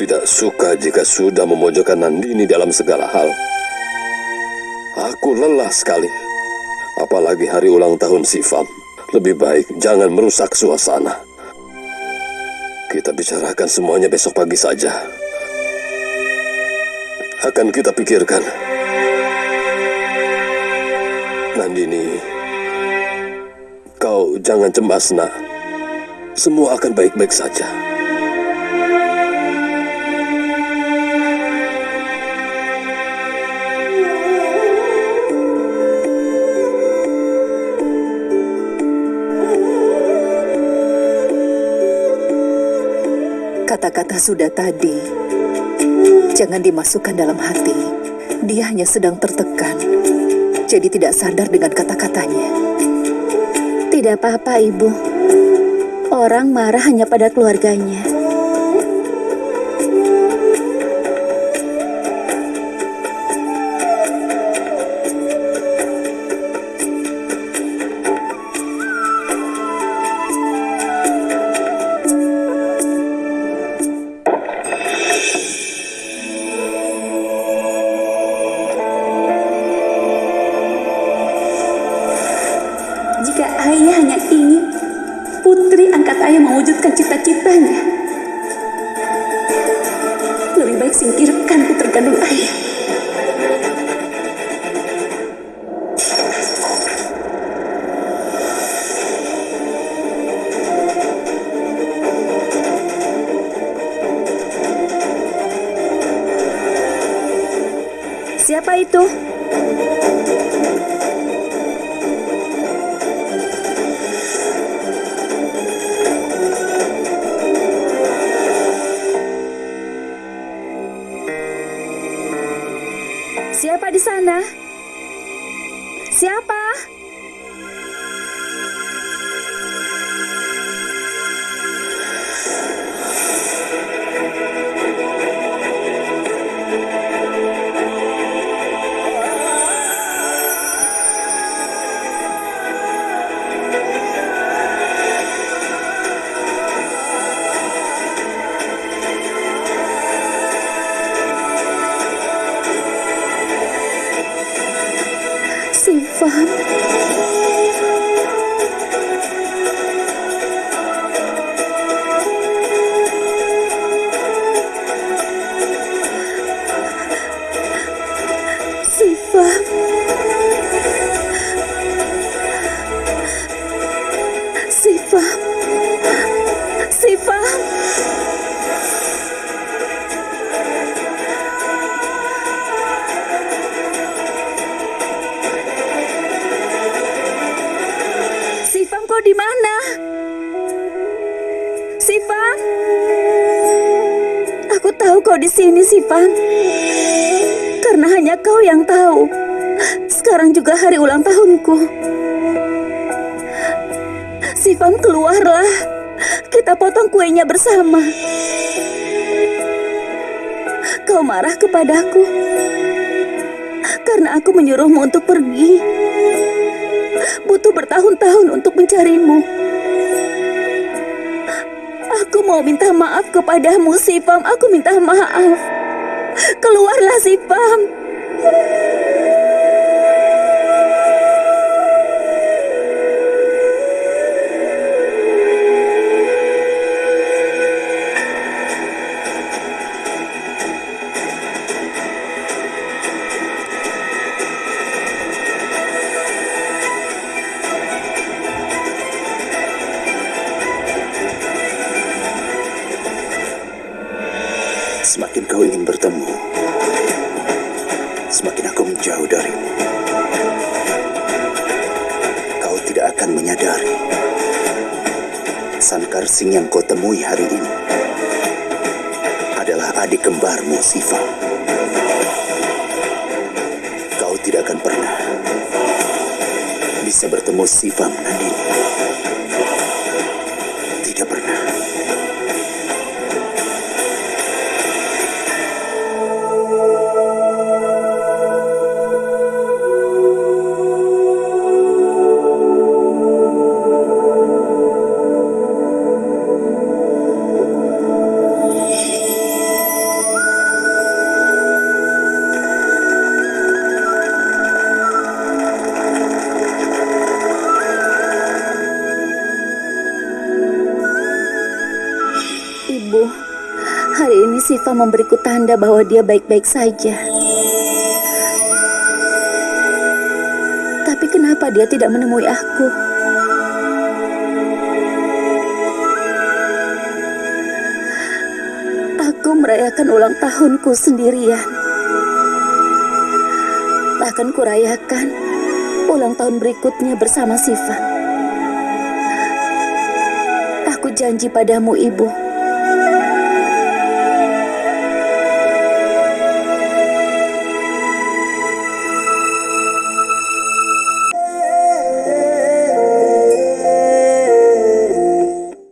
tidak suka jika sudah memojokkan Nandini dalam segala hal. Aku lelah sekali. Apalagi hari ulang tahun Sifam. Lebih baik jangan merusak suasana. Kita bicarakan semuanya besok pagi saja. Akan kita pikirkan. Nandini, kau jangan cemas, nak. Semua akan baik-baik saja. Kata-kata sudah tadi, jangan dimasukkan dalam hati. Dia hanya sedang tertekan, jadi tidak sadar dengan kata-katanya. Tidak apa-apa, Ibu. Orang marah hanya pada keluarganya. Ayah mewujudkan cita-citanya, lebih baik singkirkan putri kandung ayah. Siapa itu? Sana? Sifam. Sifam. Sifam. Sifam. Di mana? Sifam? Aku tahu kau di sini, Sifam. Karena hanya kau yang tahu. Sekarang juga hari ulang tahunku. Sifam keluarlah. Kita potong kuenya bersama. Kau marah kepadaku. Karena aku menyuruhmu untuk pergi butuh bertahun-tahun untuk mencarimu. Aku mau minta maaf kepadamu, Sipam. Aku minta maaf. Keluarlah, Sipam. Semakin kau ingin bertemu, semakin aku menjauh darimu. Kau tidak akan menyadari Sankar Singh yang kau temui hari ini adalah adik kembarmu, Siva. Kau tidak akan pernah bisa bertemu Siva Nandini. Ibu, hari ini Siva memberiku tanda bahwa dia baik-baik saja. Tapi kenapa dia tidak menemui aku? Aku merayakan ulang tahunku sendirian. Bahkan kurayakan ulang tahun berikutnya bersama Siva. Aku janji padamu, Ibu,